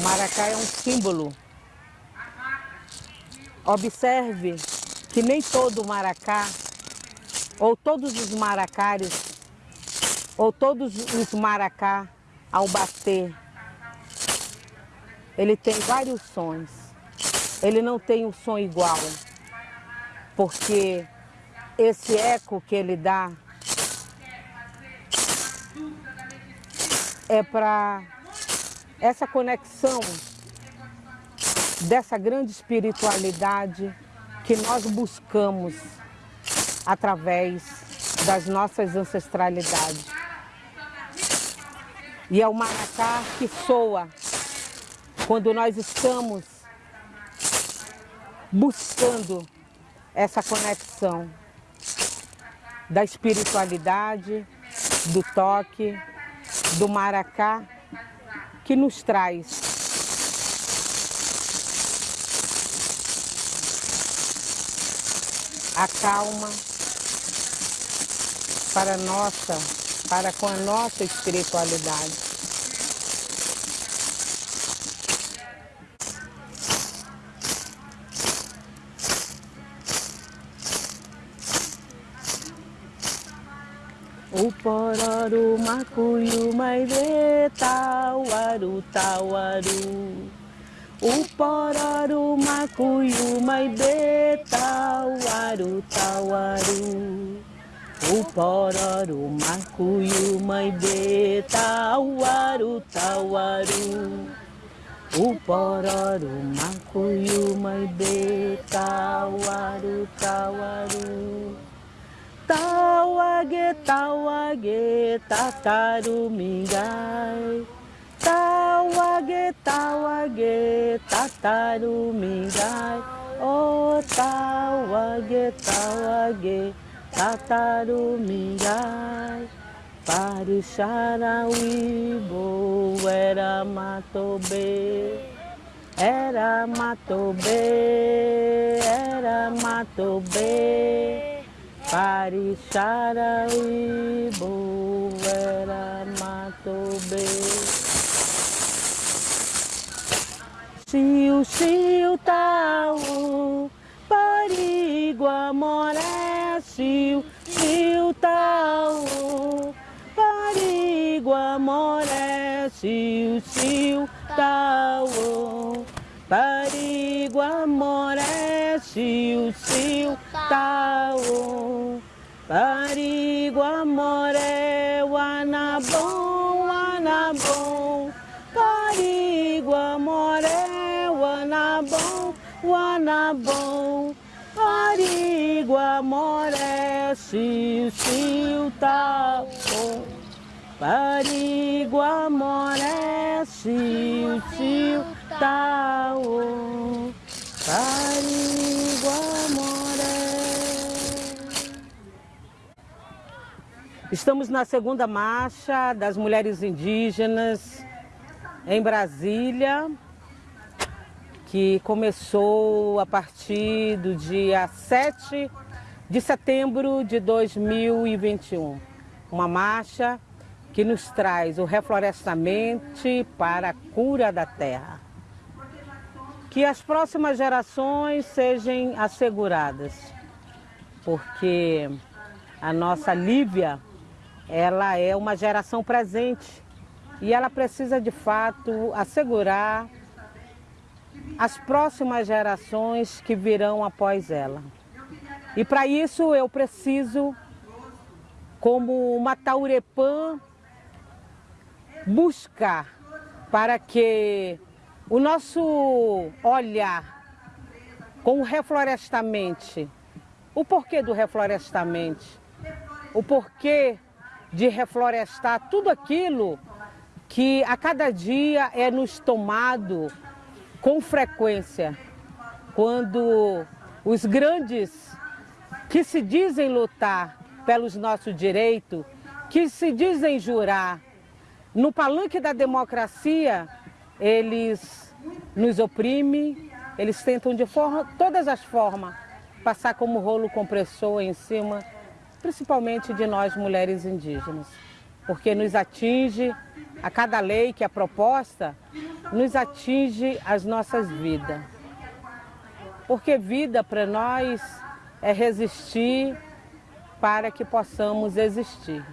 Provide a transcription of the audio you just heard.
maracá é um símbolo. Observe que nem todo maracá, ou todos os maracários, ou todos os maracá, ao bater, ele tem vários sons. Ele não tem um som igual, porque esse eco que ele dá é para essa conexão dessa grande espiritualidade que nós buscamos através das nossas ancestralidades. E é o maracá que soa quando nós estamos buscando essa conexão da espiritualidade, do toque, do maracá, que nos traz a calma para nossa, para com a nossa espiritualidade. O pororo, macuio, maire, tauaru. O pororo, macuio, maire, tauaru. O pororo, macuio, maire, tauaru. O pororo, macuio, maire, tauaru, tauaru. Tauage, tauage, tatarumingai. Tauage, tauage, tatarumingai. Oh, tauage, tauage, tatarumingai. Parixarauibo era matobe. Era matobe, era matobe. Parixarauibo era matobe. Xiu, xiu, tau, parigua, moré, xiu, xiu, tau, parigua, moré, xiu, xiu, tau, parigua, moré, xiu, xiu, tau, parigua, moré, wanabom, wanabom, parigua, moré, wanabom, wanabom, parigua, moré, xiu, xiu, tau, parigua, moré, xiu, xiu, tau, parigua, moré. Estamos na segunda marcha das mulheres indígenas em Brasília, que começou a partir do dia 7 de setembro de 2021. Uma marcha que nos traz o reflorestamento para a cura da terra. Que as próximas gerações sejam asseguradas, porque a nossa Lívia, ela é uma geração presente e ela precisa de fato assegurar as próximas gerações que virão após ela. E para isso eu preciso, como uma Taurepã, buscar para que o nosso olhar com o reflorestamento, o porquê do reflorestamento, o porquê de reflorestar tudo aquilo que a cada dia é nos tomado com frequência, quando os grandes que se dizem lutar pelos nossos direitos, que se dizem jurar, no palanque da democracia, eles nos oprimem, eles tentam de forma, todas as formas passar como rolo compressor em cima, principalmente de nós mulheres indígenas, porque nos atinge a cada lei que é proposta, nos atinge as nossas vidas. Porque vida para nós é resistir para que possamos existir.